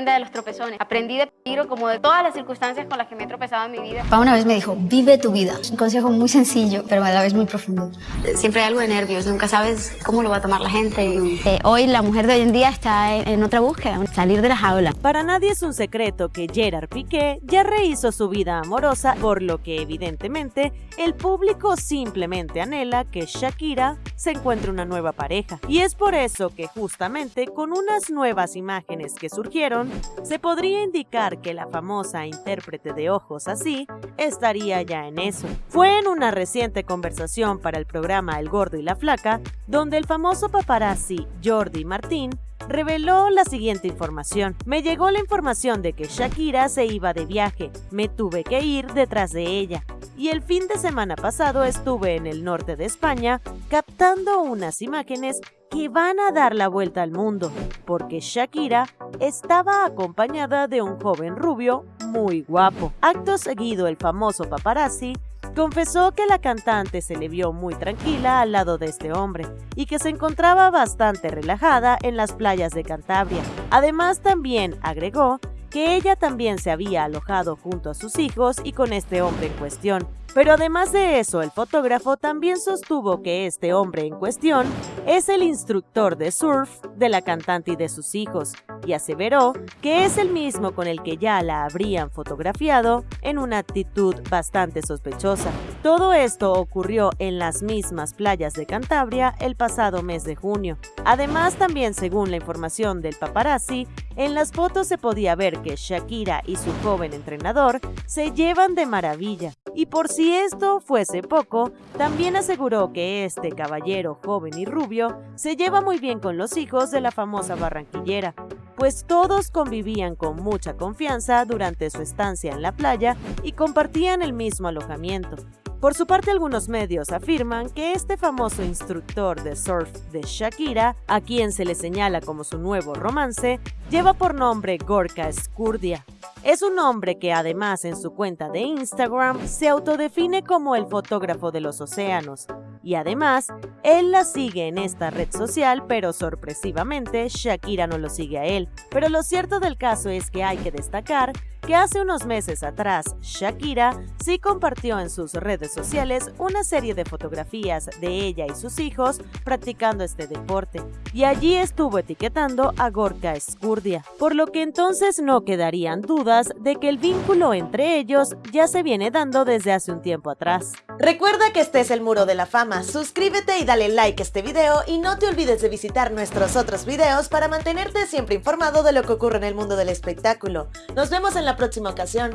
aprende de los tropezones. Aprendí de peligro como de todas las circunstancias con las que me he tropezado en mi vida. Pa una vez me dijo, vive tu vida. Un consejo muy sencillo, pero a la vez muy profundo. Siempre hay algo de nervios, nunca sabes cómo lo va a tomar la gente. Eh, hoy la mujer de hoy en día está en, otra búsqueda, salir de la jaula. Para nadie es un secreto que Gerard Piqué ya rehizo su vida amorosa, por lo que evidentemente el público simplemente anhela que Shakira se encuentre una nueva pareja. Y es por eso que justamente con unas nuevas imágenes que surgieron, se podría indicar que la famosa intérprete de ojos así estaría ya en eso. Fue en una reciente conversación para el programa El Gordo y la Flaca, donde el famoso paparazzi Jordi Martín reveló la siguiente información. Me llegó la información de que Shakira se iba de viaje, me tuve que ir detrás de ella. Y el fin de semana pasado estuve en el norte de España captando unas imágenes que van a dar la vuelta al mundo, porque Shakira estaba acompañada de un joven rubio muy guapo. Acto seguido, el famoso paparazzi confesó que la cantante se le vio muy tranquila al lado de este hombre y que se encontraba bastante relajada en las playas de Cantabria. Además, también agregó que ella también se había alojado junto a sus hijos y con este hombre en cuestión, pero además de eso, el fotógrafo también sostuvo que este hombre en cuestión es el instructor de surf de la cantante y de sus hijos, y aseveró que es el mismo con el que ya la habrían fotografiado en una actitud bastante sospechosa. Todo esto ocurrió en las mismas playas de Cantabria el pasado mes de junio. Además, también según la información del paparazzi, en las fotos se podía ver que Shakira y su joven entrenador se llevan de maravilla. Y por si esto fuese poco, también aseguró que este caballero joven y rubio se lleva muy bien con los hijos de la famosa barranquillera, pues todos convivían con mucha confianza durante su estancia en la playa y compartían el mismo alojamiento. Por su parte, algunos medios afirman que este famoso instructor de surf de Shakira, a quien se le señala como su nuevo romance, lleva por nombre Gorka Skurdia. Es un hombre que además en su cuenta de Instagram se autodefine como el fotógrafo de los océanos, y además él la sigue en esta red social, pero sorpresivamente Shakira no lo sigue a él. Pero lo cierto del caso es que hay que destacar que hace unos meses atrás Shakira sí compartió en sus redes sociales una serie de fotografías de ella y sus hijos practicando este deporte, y allí estuvo etiquetando a Gorka Skurdia, por lo que entonces no quedarían dudas de que el vínculo entre ellos ya se viene dando desde hace un tiempo atrás. Recuerda que este es el Muro de la Fama, suscríbete y dale like a este video y no te olvides de visitar nuestros otros videos para mantenerte siempre informado de lo que ocurre en el mundo del espectáculo. Nos vemos en la próxima ocasión.